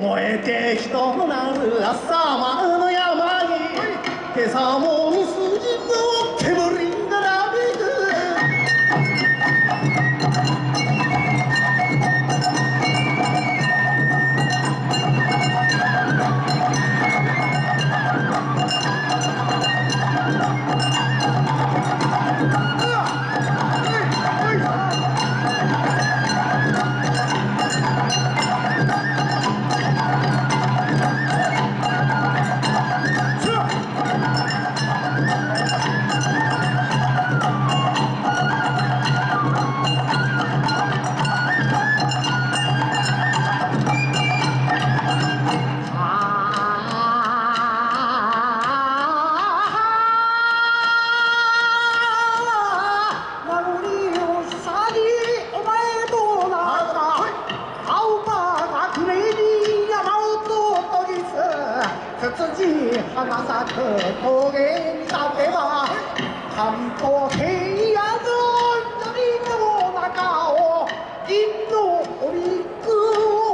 燃えて人なる朝間の山に。今朝も花咲く峠に立てば関東平野の緑の中を銀の織く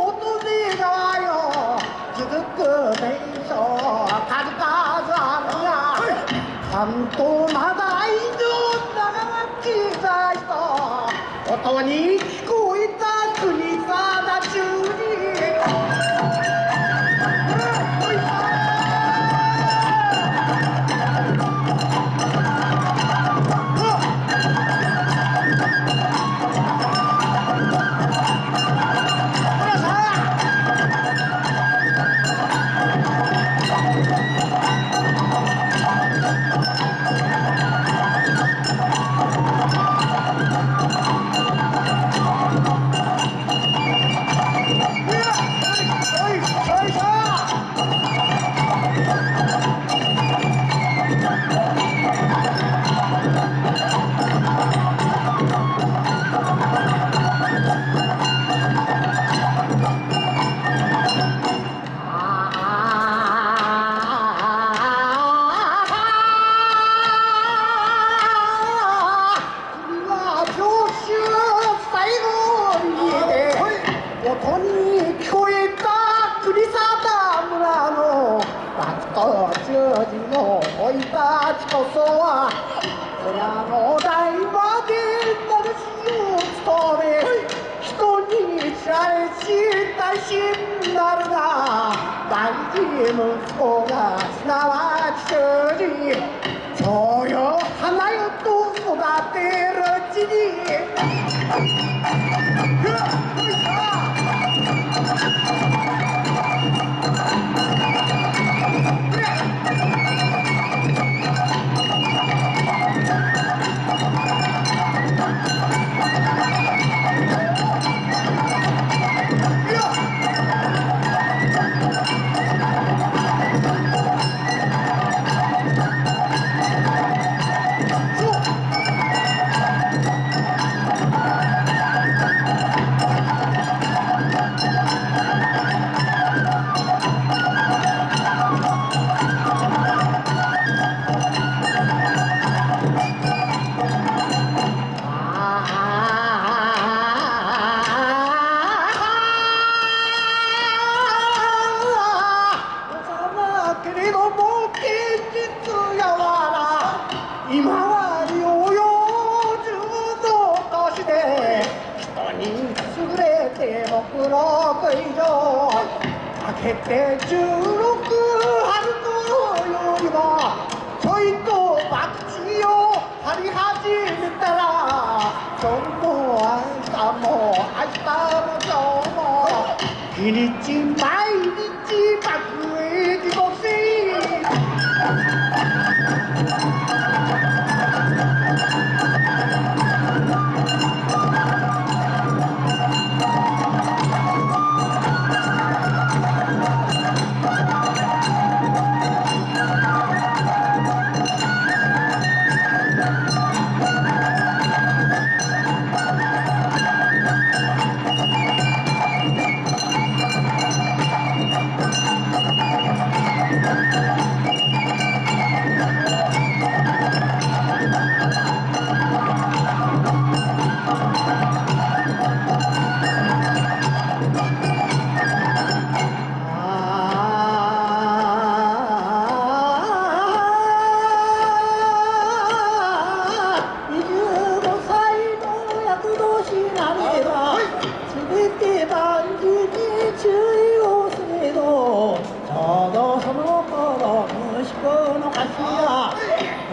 乙女川よ続く名所数々あるが関東まだ以上長き在と音にの代まで名主を務めはい人に知られし大臣なるが大事息子がすなわち主人。そうよ花よと育てるうちに。て僕六以上明けて十六春頃よりもちょいと博打を張り始めたら今日も明日も明日も今日も日にち毎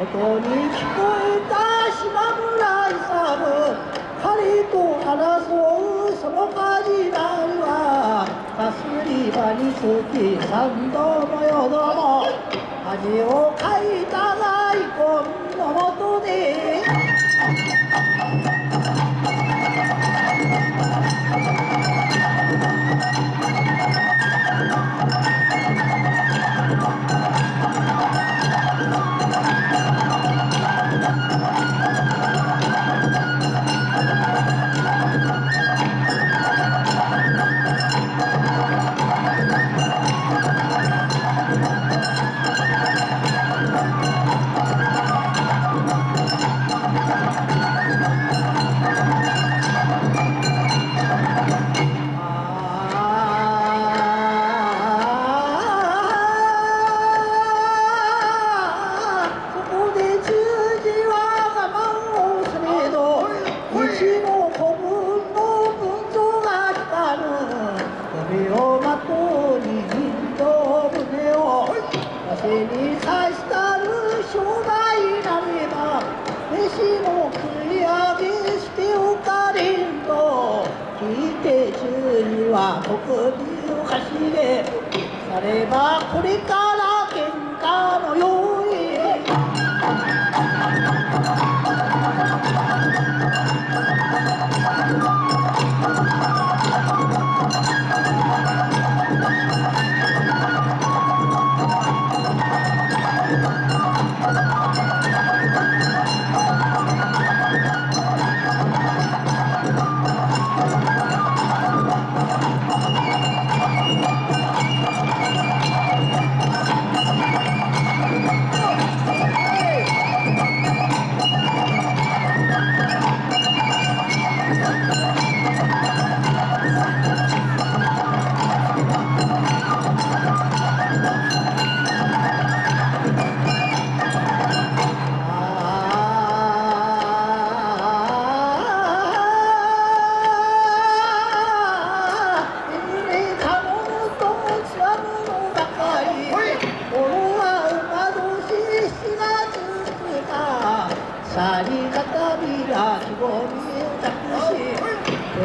音に聞こえた島村勇彼と争うそのカジまりはかすり場につき三度も四度も。恥をかいたがには国民をかしげさればこれか。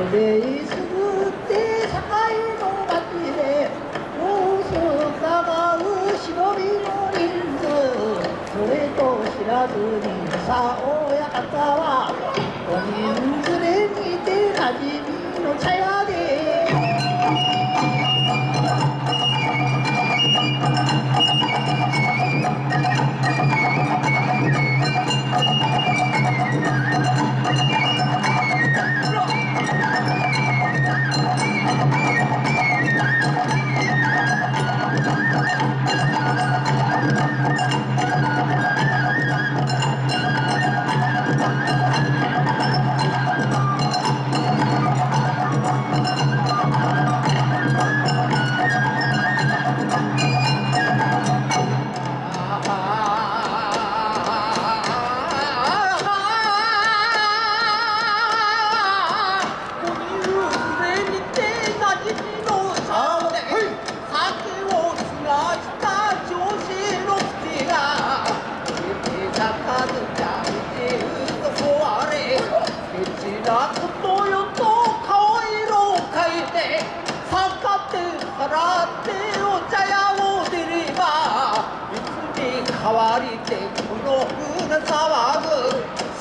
でいすぐって境の町で様子を伺う忍びの人数それと知らずにさ親方はお人連れにてなじみの茶屋ざわず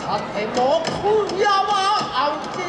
さても今夜は安定